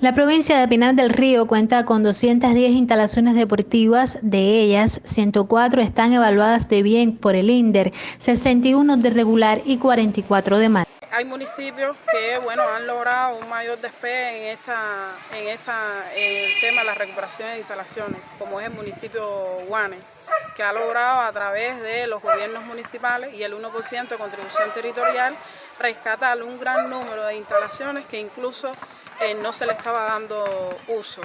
La provincia de Pinar del Río cuenta con 210 instalaciones deportivas, de ellas 104 están evaluadas de bien por el INDER, 61 de regular y 44 de mal. Hay municipios que bueno, han logrado un mayor despegue en, esta, en, esta, en el tema de la recuperación de instalaciones, como es el municipio Guane, que ha logrado a través de los gobiernos municipales y el 1% de contribución territorial rescatar un gran número de instalaciones que incluso eh, no se le estaba dando uso.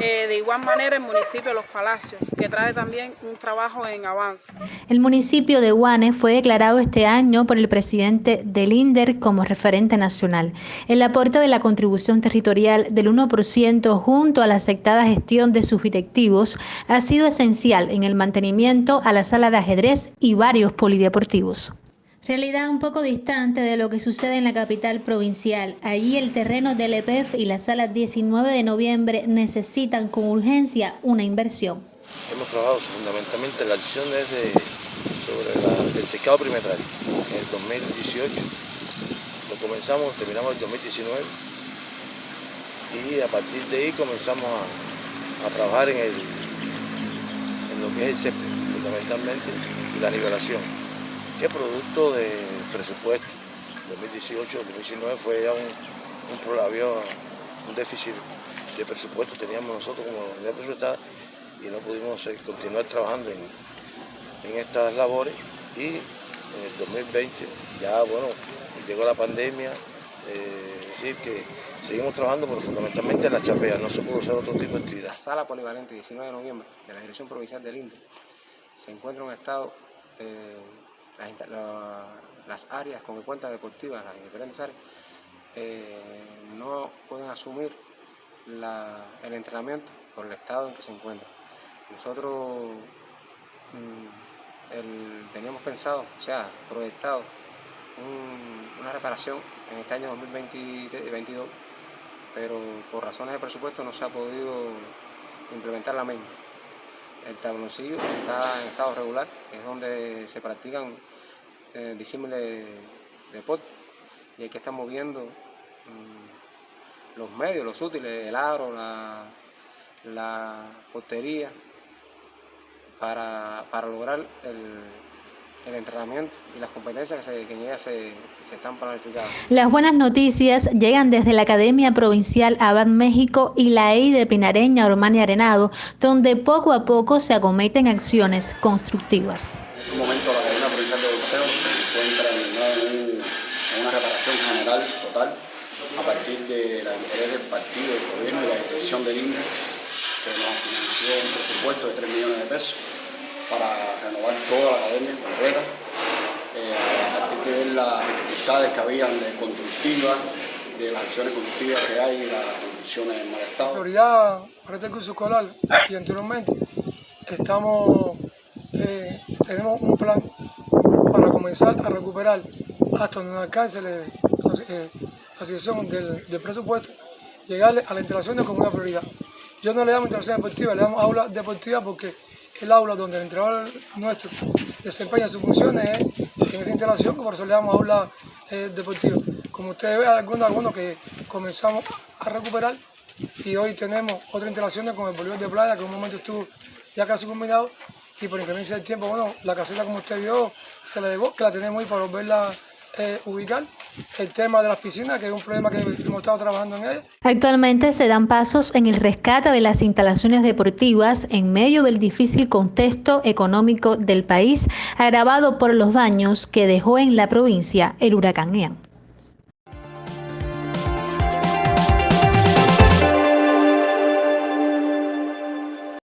Eh, de igual manera el municipio Los Palacios, que trae también un trabajo en avance. El municipio de Guane fue declarado este año por el presidente del INDER como referente nacional. El aporte de la contribución territorial del 1% junto a la aceptada gestión de sus directivos ha sido esencial en el mantenimiento a la sala de ajedrez y varios polideportivos. Realidad un poco distante de lo que sucede en la capital provincial. Allí el terreno del EPEF y la sala 19 de noviembre necesitan con urgencia una inversión. Hemos trabajado fundamentalmente la acción desde sobre el secado perimetral en el 2018. Lo comenzamos, terminamos el 2019 y a partir de ahí comenzamos a, trabajar en lo que es el CEP, fundamentalmente, y la nivelación que producto del presupuesto 2018-2019 fue ya un, un, un déficit de presupuesto teníamos nosotros como unidad presupuestada y no pudimos continuar trabajando en, estas labores y en el 2020 ya bueno llegó la pandemia, eh, decir que seguimos trabajando pero fundamentalmente en la chapea, no se pudo hacer otro tipo de actividad. La sala polivalente 19 de noviembre de la Dirección Provincial del INDE se encuentra en un estado eh, las, áreas con cuenta deportivas, las diferentes áreas, eh, no pueden asumir el entrenamiento por el estado en que se encuentra. Nosotros mm, teníamos pensado, o sea, proyectado una reparación en este año 2022, pero por razones de presupuesto no se ha podido implementar la misma. El tabloncillo está en estado regular, es donde se practican eh, de deporte y hay que estar moviendo mm, los medios, los útiles, el aro, la, la portería, para, lograr el, entrenamiento y las competencias que, en ellas se, están planificando. Las buenas noticias llegan desde la Academia Provincial Abad México y la EIDE Pinareña Ormani Arenado, donde poco a poco se acometen acciones constructivas. En momento la Academia Provincial de Boxeo se encuentra en, una reparación general total a partir de la interés del partido, del gobierno y la dirección del INDE que nos financió un presupuesto de 3 millones de pesos para renovar toda la academia completa, eh, a partir de las dificultades que habían de constructivas, de las acciones constructivas que hay y las condiciones en mal estado. La prioridad para este curso escolar y anteriormente estamos eh, tenemos un plan para comenzar a recuperar hasta donde alcance eh, la situación del, presupuesto, llegarle a la instalación como una prioridad. Yo no le llamo instalación deportiva, le llamo aula deportiva porque el aula donde el entrenador nuestro desempeña sus funciones es en esa instalación, por eso le damos aula eh, deportiva. Como ustedes ven, algunos, algunos que comenzamos a recuperar y hoy tenemos otra instalación con el bolívar de playa que en un momento estuvo ya casi combinado y por incremento del tiempo, bueno, la caseta como usted vio se la dejó, que la tenemos ahí para volverla eh, ubicar. El tema de las piscinas, que es un problema que hemos estado trabajando en ella. Actualmente se dan pasos en el rescate de las instalaciones deportivas en medio del difícil contexto económico del país, agravado por los daños que dejó en la provincia el huracán Ian.